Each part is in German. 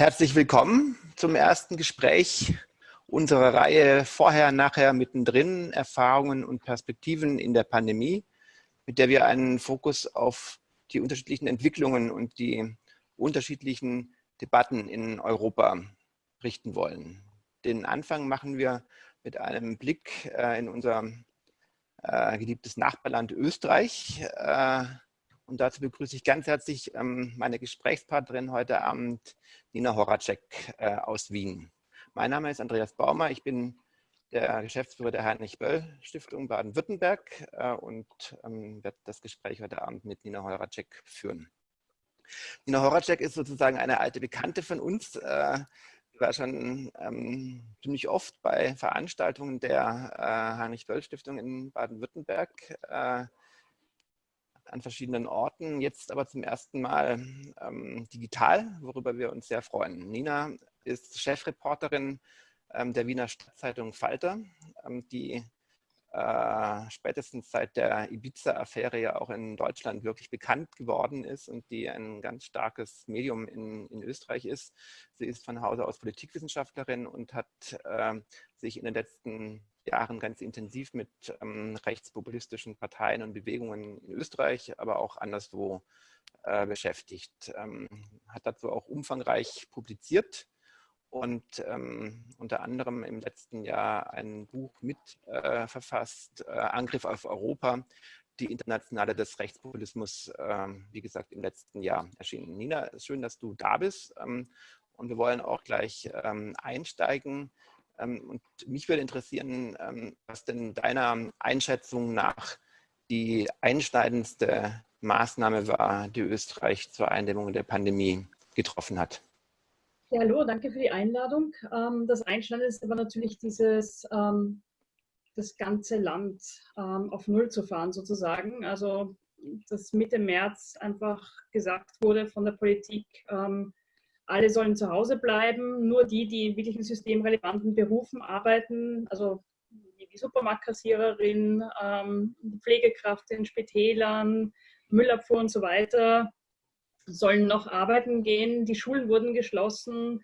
Herzlich willkommen zum ersten Gespräch unserer Reihe Vorher, Nachher, Mittendrin, Erfahrungen und Perspektiven in der Pandemie, mit der wir einen Fokus auf die unterschiedlichen Entwicklungen und die unterschiedlichen Debatten in Europa richten wollen. Den Anfang machen wir mit einem Blick äh, in unser äh, geliebtes Nachbarland Österreich. Äh, und dazu begrüße ich ganz herzlich ähm, meine Gesprächspartnerin heute Abend, Nina Horacek äh, aus Wien. Mein Name ist Andreas Baumer, ich bin der Geschäftsführer der Heinrich-Böll-Stiftung Baden-Württemberg äh, und ähm, werde das Gespräch heute Abend mit Nina Horacek führen. Nina Horacek ist sozusagen eine alte Bekannte von uns. Äh, war schon ähm, ziemlich oft bei Veranstaltungen der äh, Heinrich-Böll-Stiftung in Baden-Württemberg. An verschiedenen Orten, jetzt aber zum ersten Mal ähm, digital, worüber wir uns sehr freuen. Nina ist Chefreporterin ähm, der Wiener Stadtzeitung Falter, ähm, die äh, spätestens seit der Ibiza-Affäre ja auch in Deutschland wirklich bekannt geworden ist und die ein ganz starkes Medium in, in Österreich ist. Sie ist von Hause aus Politikwissenschaftlerin und hat äh, sich in den letzten Jahren ganz intensiv mit ähm, rechtspopulistischen Parteien und Bewegungen in Österreich, aber auch anderswo äh, beschäftigt. Ähm, hat dazu auch umfangreich publiziert und ähm, unter anderem im letzten Jahr ein Buch mit äh, verfasst, äh, Angriff auf Europa, die Internationale des Rechtspopulismus, äh, wie gesagt, im letzten Jahr erschienen. Nina, schön, dass du da bist ähm, und wir wollen auch gleich ähm, einsteigen ähm, und mich würde interessieren, ähm, was denn deiner Einschätzung nach die einschneidendste Maßnahme war, die Österreich zur Eindämmung der Pandemie getroffen hat. Ja, hallo, danke für die Einladung. Ähm, das Einschneidendste war natürlich dieses, das ganze Land auf Null zu fahren sozusagen. Also, dass Mitte März einfach gesagt wurde von der Politik, alle sollen zu Hause bleiben, nur die, die in wirklich systemrelevanten Berufen arbeiten, also die Supermarktkassiererin, ähm, Pflegekraft in Spitälern, Müllabfuhr und so weiter, sollen noch arbeiten gehen. Die Schulen wurden geschlossen,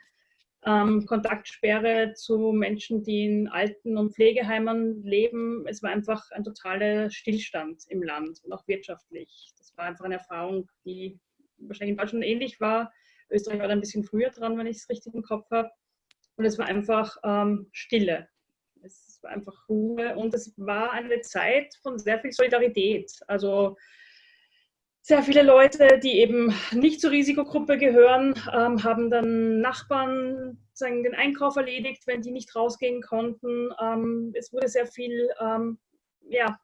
ähm, Kontaktsperre zu Menschen, die in Alten- und Pflegeheimen leben. Es war einfach ein totaler Stillstand im Land und auch wirtschaftlich. Das war einfach eine Erfahrung, die wahrscheinlich in Deutschland ähnlich war. Österreich war da ein bisschen früher dran, wenn ich es richtig im Kopf habe. Und es war einfach ähm, Stille. Es war einfach Ruhe und es war eine Zeit von sehr viel Solidarität. Also sehr viele Leute, die eben nicht zur Risikogruppe gehören, ähm, haben dann Nachbarn sagen, den Einkauf erledigt, wenn die nicht rausgehen konnten. Ähm, es wurde sehr viel ähm, ja,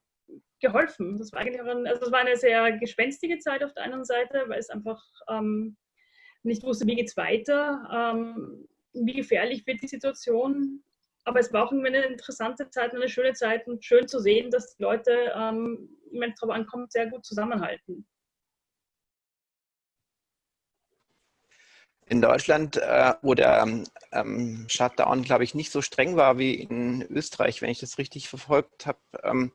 geholfen. Das war, eigentlich ein, also das war eine sehr gespenstige Zeit auf der einen Seite, weil es einfach ähm, nicht wusste, wie geht es weiter, ähm, wie gefährlich wird die Situation. Aber es war auch eine interessante Zeit, eine schöne Zeit und schön zu sehen, dass die Leute, ähm, wenn es darauf ankommt, sehr gut zusammenhalten. In Deutschland, äh, wo der ähm, Shutdown, glaube ich, nicht so streng war wie in Österreich, wenn ich das richtig verfolgt habe, ähm,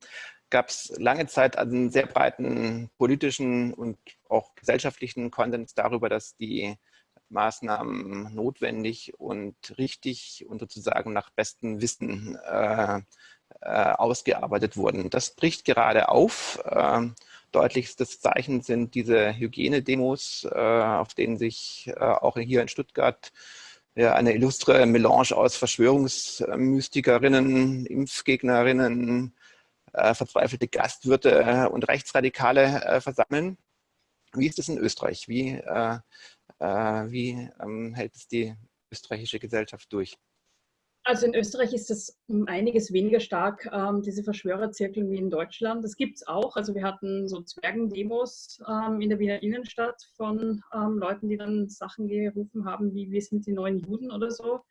gab es lange Zeit einen sehr breiten politischen und auch gesellschaftlichen Konsens darüber, dass die Maßnahmen notwendig und richtig und sozusagen nach bestem Wissen äh, äh, ausgearbeitet wurden. Das bricht gerade auf. Äh, deutlichstes Zeichen sind diese Hygienedemos, äh, auf denen sich äh, auch hier in Stuttgart ja, eine illustre Melange aus Verschwörungsmystikerinnen, Impfgegnerinnen, verzweifelte Gastwirte äh, und Rechtsradikale äh, versammeln. Wie ist es in Österreich? Wie, äh, äh, wie ähm, hält es die österreichische Gesellschaft durch? Also in Österreich ist das um einiges weniger stark, ähm, diese Verschwörerzirkel wie in Deutschland. Das gibt es auch. Also wir hatten so Zwergendemos ähm, in der Wiener Innenstadt von ähm, Leuten, die dann Sachen gerufen haben, wie wir sind die neuen Juden oder so.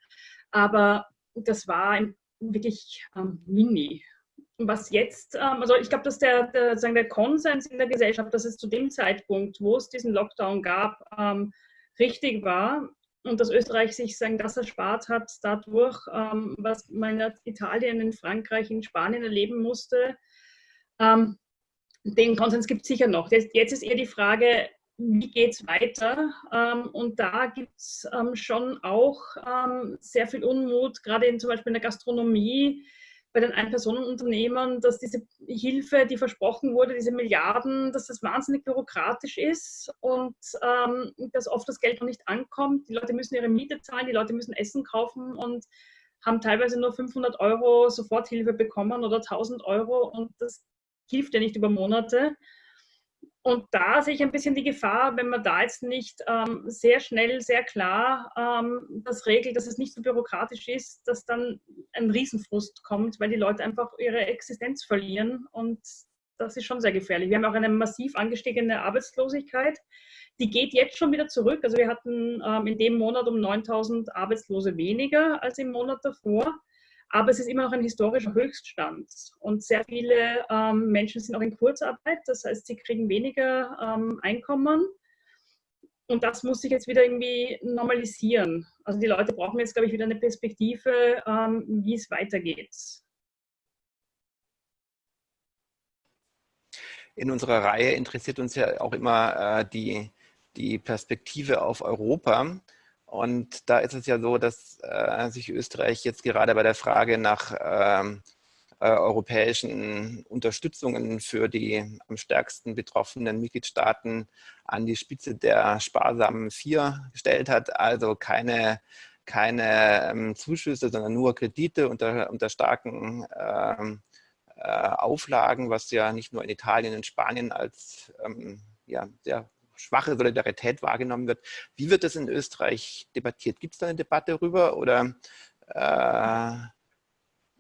Aber das war wirklich ähm, mini was jetzt, ähm, also ich glaube, dass der, der, sagen, der Konsens in der Gesellschaft, dass es zu dem Zeitpunkt, wo es diesen Lockdown gab, ähm, richtig war und dass Österreich sich sagen, das erspart hat dadurch, ähm, was man in Italien, in Frankreich, in Spanien erleben musste. Den Konsens gibt es sicher noch. Jetzt ist eher die Frage, wie geht es weiter? Und da gibt es schon auch sehr viel Unmut, gerade zum Beispiel in der Gastronomie, bei den Ein-Personen-Unternehmen, dass diese Hilfe, die versprochen wurde, diese Milliarden, dass das wahnsinnig bürokratisch ist und ähm, dass oft das Geld noch nicht ankommt. Die Leute müssen ihre Miete zahlen, die Leute müssen Essen kaufen und haben teilweise nur 500 Euro Soforthilfe bekommen oder 1000 Euro und das hilft ja nicht über Monate. Und da sehe ich ein bisschen die Gefahr, wenn man da jetzt nicht ähm, sehr schnell, sehr klar ähm, das regelt, dass es nicht so bürokratisch ist, dass dann ein Riesenfrust kommt, weil die Leute einfach ihre Existenz verlieren. Und das ist schon sehr gefährlich. Wir haben auch eine massiv angestiegene Arbeitslosigkeit. Die geht jetzt schon wieder zurück. Also wir hatten ähm, in dem Monat um 9000 Arbeitslose weniger als im Monat davor aber es ist immer noch ein historischer Höchststand. Und sehr viele ähm, Menschen sind auch in Kurzarbeit, das heißt, sie kriegen weniger ähm, Einkommen. Und das muss sich jetzt wieder irgendwie normalisieren. Also die Leute brauchen jetzt, glaube ich, wieder eine Perspektive, ähm, wie es weitergeht. In unserer Reihe interessiert uns ja auch immer äh, die, die Perspektive auf Europa. Und da ist es ja so, dass äh, sich Österreich jetzt gerade bei der Frage nach ähm, äh, europäischen Unterstützungen für die am stärksten betroffenen Mitgliedstaaten an die Spitze der sparsamen Vier gestellt hat. Also keine, keine ähm, Zuschüsse, sondern nur Kredite unter, unter starken ähm, äh, Auflagen, was ja nicht nur in Italien und Spanien als ähm, ja, sehr schwache Solidarität wahrgenommen wird. Wie wird das in Österreich debattiert? Gibt es da eine Debatte darüber oder äh,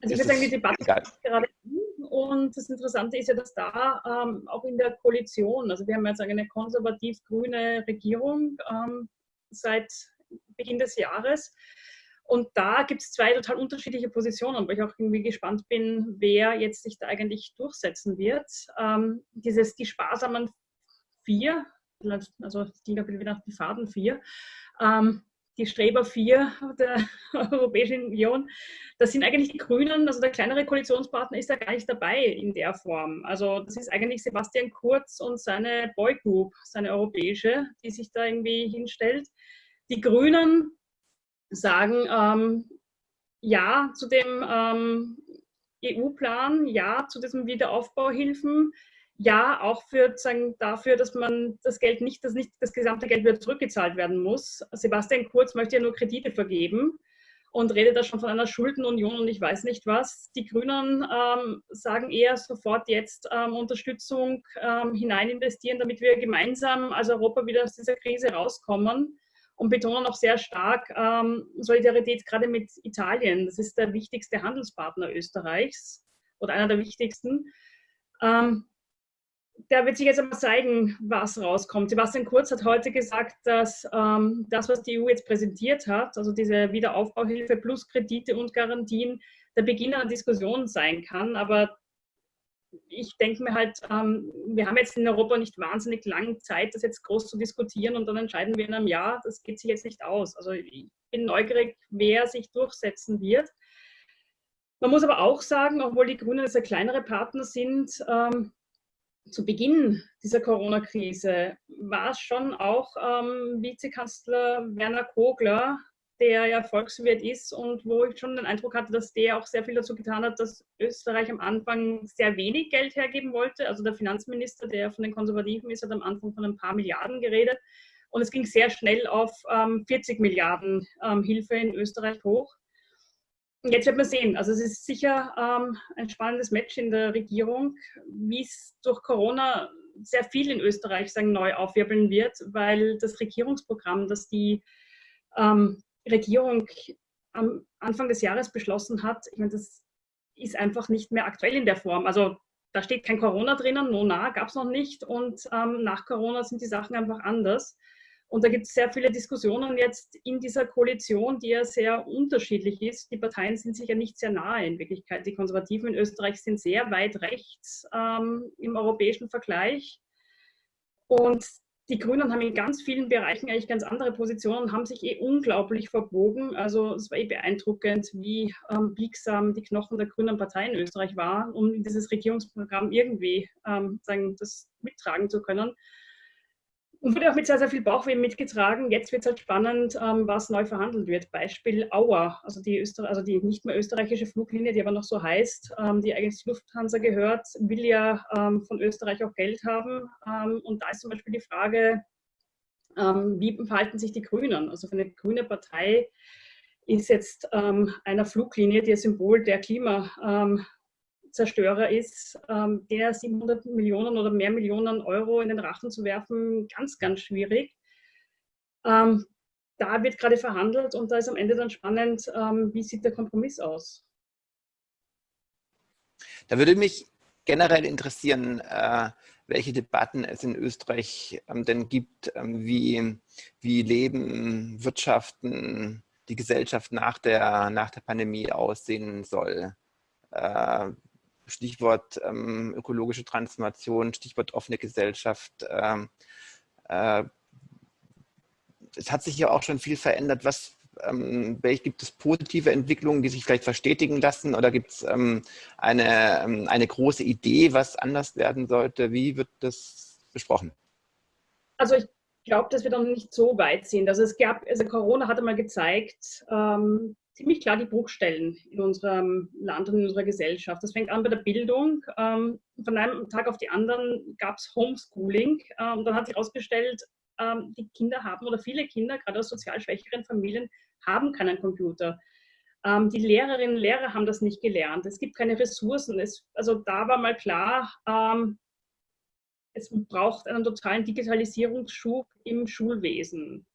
also ich würde sagen, die Debatte ist gerade und das Interessante ist ja, dass da ähm, auch in der Koalition, also wir haben jetzt eine konservativ-grüne Regierung ähm, seit Beginn des Jahres und da gibt es zwei total unterschiedliche Positionen, wo ich auch irgendwie gespannt bin, wer jetzt sich da eigentlich durchsetzen wird. Ähm, dieses, die sparsamen vier, also es ging wieder nach die Faden 4, ähm, die Streber 4 der Europäischen Union, das sind eigentlich die Grünen, also der kleinere Koalitionspartner ist da gar nicht dabei in der Form. Also das ist eigentlich Sebastian Kurz und seine Boygroup, seine europäische, die sich da irgendwie hinstellt. Die Grünen sagen ähm, ja zu dem ähm, EU-Plan, ja zu diesen Wiederaufbauhilfen, ja, auch für, sagen, dafür, dass man das Geld nicht, dass nicht das gesamte Geld wieder zurückgezahlt werden muss. Sebastian Kurz möchte ja nur Kredite vergeben und redet da schon von einer Schuldenunion und ich weiß nicht was. Die Grünen ähm, sagen eher sofort jetzt ähm, Unterstützung ähm, hinein investieren, damit wir gemeinsam als Europa wieder aus dieser Krise rauskommen und betonen auch sehr stark ähm, Solidarität gerade mit Italien. Das ist der wichtigste Handelspartner Österreichs oder einer der wichtigsten. Ähm, da wird sich jetzt einmal zeigen, was rauskommt. Sebastian Kurz hat heute gesagt, dass ähm, das, was die EU jetzt präsentiert hat, also diese Wiederaufbauhilfe plus Kredite und Garantien, der Beginn einer Diskussion sein kann. Aber ich denke mir halt, ähm, wir haben jetzt in Europa nicht wahnsinnig lange Zeit, das jetzt groß zu diskutieren und dann entscheiden wir in einem Jahr, das geht sich jetzt nicht aus. Also ich bin neugierig, wer sich durchsetzen wird. Man muss aber auch sagen, obwohl die Grünen jetzt ein kleinere Partner sind, ähm, zu Beginn dieser Corona-Krise war es schon auch ähm, Vizekanzler Werner Kogler, der ja Volkswirt ist und wo ich schon den Eindruck hatte, dass der auch sehr viel dazu getan hat, dass Österreich am Anfang sehr wenig Geld hergeben wollte. Also der Finanzminister, der von den Konservativen ist, hat am Anfang von ein paar Milliarden geredet. Und es ging sehr schnell auf ähm, 40 Milliarden ähm, Hilfe in Österreich hoch. Jetzt wird man sehen. Also es ist sicher ähm, ein spannendes Match in der Regierung, wie es durch Corona sehr viel in Österreich sagen, neu aufwirbeln wird, weil das Regierungsprogramm, das die ähm, Regierung am Anfang des Jahres beschlossen hat, ich meine, das ist einfach nicht mehr aktuell in der Form. Also da steht kein Corona drinnen, no, na, gab es noch nicht und ähm, nach Corona sind die Sachen einfach anders. Und da gibt es sehr viele Diskussionen jetzt in dieser Koalition, die ja sehr unterschiedlich ist. Die Parteien sind sich ja nicht sehr nahe in Wirklichkeit. Die Konservativen in Österreich sind sehr weit rechts ähm, im europäischen Vergleich. Und die Grünen haben in ganz vielen Bereichen eigentlich ganz andere Positionen, haben sich eh unglaublich verbogen. Also es war eh beeindruckend, wie ähm, biegsam die Knochen der Grünen Partei in Österreich waren, um dieses Regierungsprogramm irgendwie ähm, sagen, das mittragen zu können Und wurde auch mit sehr, sehr viel Bauchweh mitgetragen. Jetzt wird es halt spannend, ähm, was neu verhandelt wird. Beispiel Auer, also die, Öster also die nicht mehr österreichische Fluglinie, die aber noch so heißt, ähm, die eigentlich zu Lufthansa gehört, will ja ähm, von Österreich auch Geld haben. Ähm, und da ist zum Beispiel die Frage, ähm, wie verhalten sich die Grünen? Also für eine grüne Partei ist jetzt ähm, einer Fluglinie, die ein Symbol der Klima Zerstörer ist, ähm, der 700 Millionen oder mehr Millionen Euro in den Rachen zu werfen, ganz, ganz schwierig. Ähm, da wird gerade verhandelt und da ist am Ende dann spannend, ähm, wie sieht der Kompromiss aus? Da würde mich generell interessieren, äh, welche Debatten es in Österreich ähm, denn gibt, ähm, wie, wie Leben, Wirtschaften, die Gesellschaft nach der, nach der Pandemie aussehen soll. Äh, Stichwort ähm, ökologische Transformation, Stichwort offene Gesellschaft. Ähm, äh, es hat sich ja auch schon viel verändert. Was, ähm, gibt es positive Entwicklungen, die sich vielleicht verstetigen lassen oder gibt es ähm, eine, ähm, eine große Idee, was anders werden sollte? Wie wird das besprochen? Also ich glaube, dass wir dann nicht so weit sind. Also es gab, also Corona hat einmal gezeigt, ähm, ziemlich klar die Bruchstellen in unserem Land und in unserer Gesellschaft. Das fängt an bei der Bildung. Ähm, von einem Tag auf den anderen gab es Homeschooling. Ähm, und dann hat sich herausgestellt, ähm, die Kinder haben oder viele Kinder, gerade aus sozial schwächeren Familien, haben keinen Computer. die Lehrerinnen und Lehrer haben das nicht gelernt. Es gibt keine Ressourcen. Es, also da war mal klar, es braucht einen totalen Digitalisierungsschub im Schulwesen.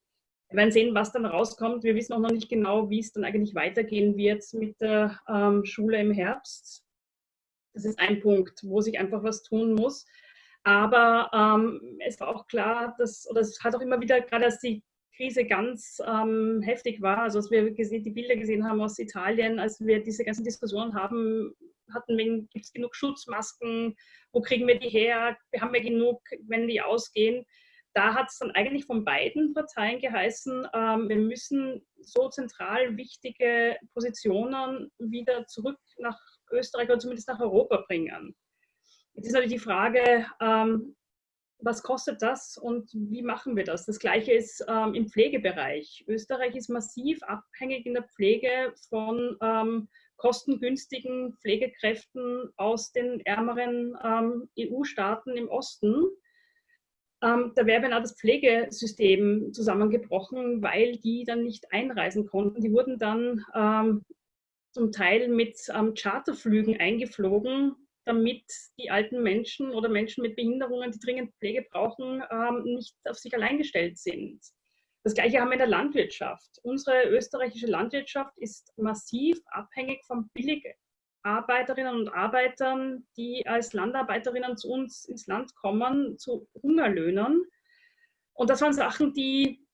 Wir werden sehen, was dann rauskommt. Wir wissen auch noch nicht genau, wie es dann eigentlich weitergehen wird mit der ähm, Schule im Herbst. Das ist ein Punkt, wo sich einfach was tun muss. Aber ähm, es war auch klar, dass, oder es hat auch immer wieder, gerade als die Krise ganz ähm, heftig war, also als wir die Bilder gesehen haben aus Italien, als wir diese ganzen Diskussionen haben, hatten, gibt es genug Schutzmasken, wo kriegen wir die her, wir haben ja genug, wenn die ausgehen da hat es dann eigentlich von beiden Parteien geheißen, ähm, wir müssen so zentral wichtige Positionen wieder zurück nach Österreich oder zumindest nach Europa bringen. Jetzt ist natürlich die Frage, ähm, was kostet das und wie machen wir das? Das Gleiche ist ähm, im Pflegebereich. Österreich ist massiv abhängig in der Pflege von ähm, kostengünstigen Pflegekräften aus den ärmeren ähm, EU-Staaten im Osten. Ähm, da wäre beinahe das Pflegesystem zusammengebrochen, weil die dann nicht einreisen konnten. Die wurden dann ähm, zum Teil mit ähm, Charterflügen eingeflogen, damit die alten Menschen oder Menschen mit Behinderungen, die dringend Pflege brauchen, ähm, nicht auf sich allein gestellt sind. Das Gleiche haben wir in der Landwirtschaft. Unsere österreichische Landwirtschaft ist massiv abhängig vom billig Arbeiterinnen und Arbeitern, die als Landarbeiterinnen zu uns ins Land kommen, zu Hungerlöhnen. Und das waren Sachen, die,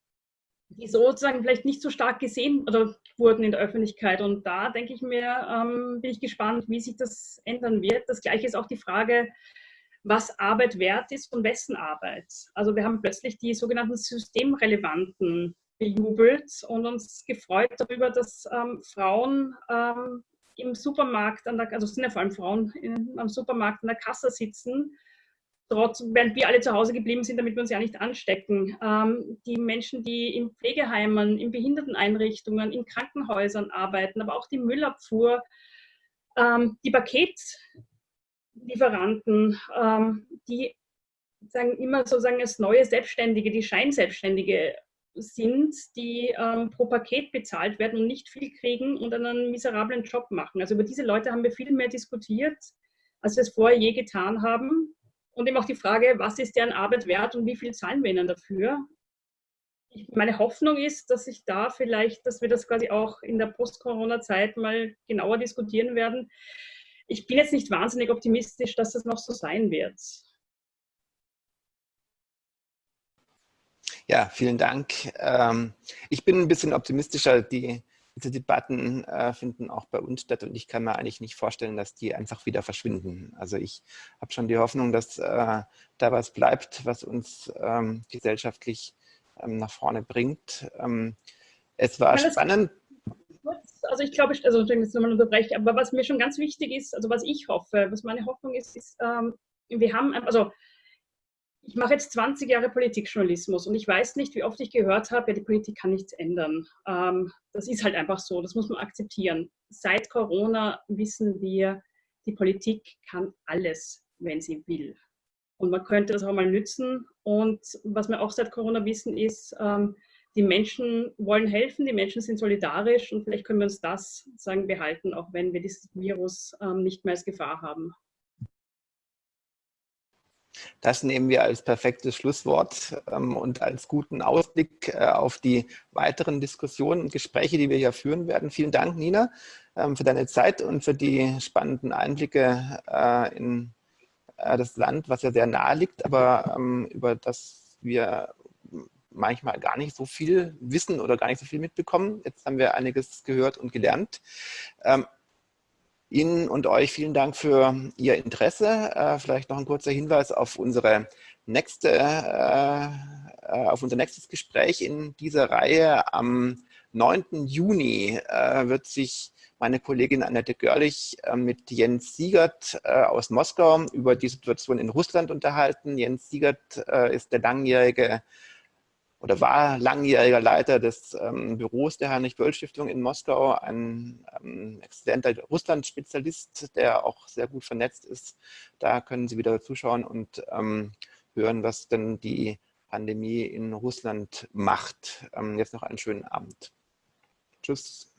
die sozusagen vielleicht nicht so stark gesehen oder wurden in der Öffentlichkeit. Und da denke ich mir, ähm, bin ich gespannt, wie sich das ändern wird. Das Gleiche ist auch die Frage, was Arbeit wert ist und wessen Arbeit. Also wir haben plötzlich die sogenannten Systemrelevanten bejubelt und uns gefreut darüber, dass ähm, Frauen ähm, im Supermarkt, an der, also sind ja vor allem Frauen in, am Supermarkt an der Kasse sitzen, trotz, während wir alle zu Hause geblieben sind, damit wir uns ja nicht anstecken. Ähm, die Menschen, die in Pflegeheimen, in Behinderteneinrichtungen, in Krankenhäusern arbeiten, aber auch die Müllabfuhr, ähm, die Paketlieferanten, ähm, die sagen immer sozusagen als neue Selbstständige, die Scheinselbstständige sind, die ähm, pro Paket bezahlt werden und nicht viel kriegen und einen miserablen Job machen. Also über diese Leute haben wir viel mehr diskutiert, als wir es vorher je getan haben. Und eben auch die Frage, was ist deren Arbeit wert und wie viel zahlen wir ihnen dafür? Ich, meine Hoffnung ist, dass sich da vielleicht, dass wir das quasi auch in der Post-Corona-Zeit mal genauer diskutieren werden. Ich bin jetzt nicht wahnsinnig optimistisch, dass das noch so sein wird. Ja, vielen Dank. Ähm, ich bin ein bisschen optimistischer. Die, diese Debatten äh, finden auch bei uns statt und ich kann mir eigentlich nicht vorstellen, dass die einfach wieder verschwinden. Also ich habe schon die Hoffnung, dass äh, da was bleibt, was uns ähm, gesellschaftlich ähm, nach vorne bringt. es war spannend. Also ich glaube, also ich nochmal unterbreche, aber was mir schon ganz wichtig ist, also was ich hoffe, was meine Hoffnung ist, ist, wir haben, also ich mache jetzt 20 Jahre Politikjournalismus und ich weiß nicht, wie oft ich gehört habe, ja, die Politik kann nichts ändern. Ähm, das ist halt einfach so, das muss man akzeptieren. Seit Corona wissen wir, die Politik kann alles, wenn sie will. Und man könnte das auch mal nützen. Und was wir auch seit Corona wissen, ist, ähm, die Menschen wollen helfen, die Menschen sind solidarisch und vielleicht können wir uns das sagen behalten, auch wenn wir dieses Virus ähm, nicht mehr als Gefahr haben. Das nehmen wir als perfektes Schlusswort ähm, und als guten Ausblick äh, auf die weiteren Diskussionen und Gespräche, die wir hier führen werden. Vielen Dank, Nina, ähm, für deine Zeit und für die spannenden Einblicke äh, in äh, das Land, was ja sehr nahe liegt, aber ähm, über das wir manchmal gar nicht so viel wissen oder gar nicht so viel mitbekommen. Jetzt haben wir einiges gehört und gelernt. Ihnen und euch vielen Dank für Ihr Interesse. Äh, vielleicht noch ein kurzer Hinweis auf unsere nächste, äh, äh auf unser nächstes Gespräch in dieser Reihe. Am 9. Juni wird sich meine Kollegin Annette Görlich mit Jens Siegert aus Moskau über die Situation in Russland unterhalten. Jens Siegert ist der langjährige oder war langjähriger Leiter des ähm, Büros der Heinrich-Böll-Stiftung in Moskau, ein ähm, exzellenter Russland-Spezialist, der auch sehr gut vernetzt ist. Da können Sie wieder zuschauen und ähm, hören, was denn die Pandemie in Russland macht. Ähm, jetzt noch einen schönen Abend. Tschüss.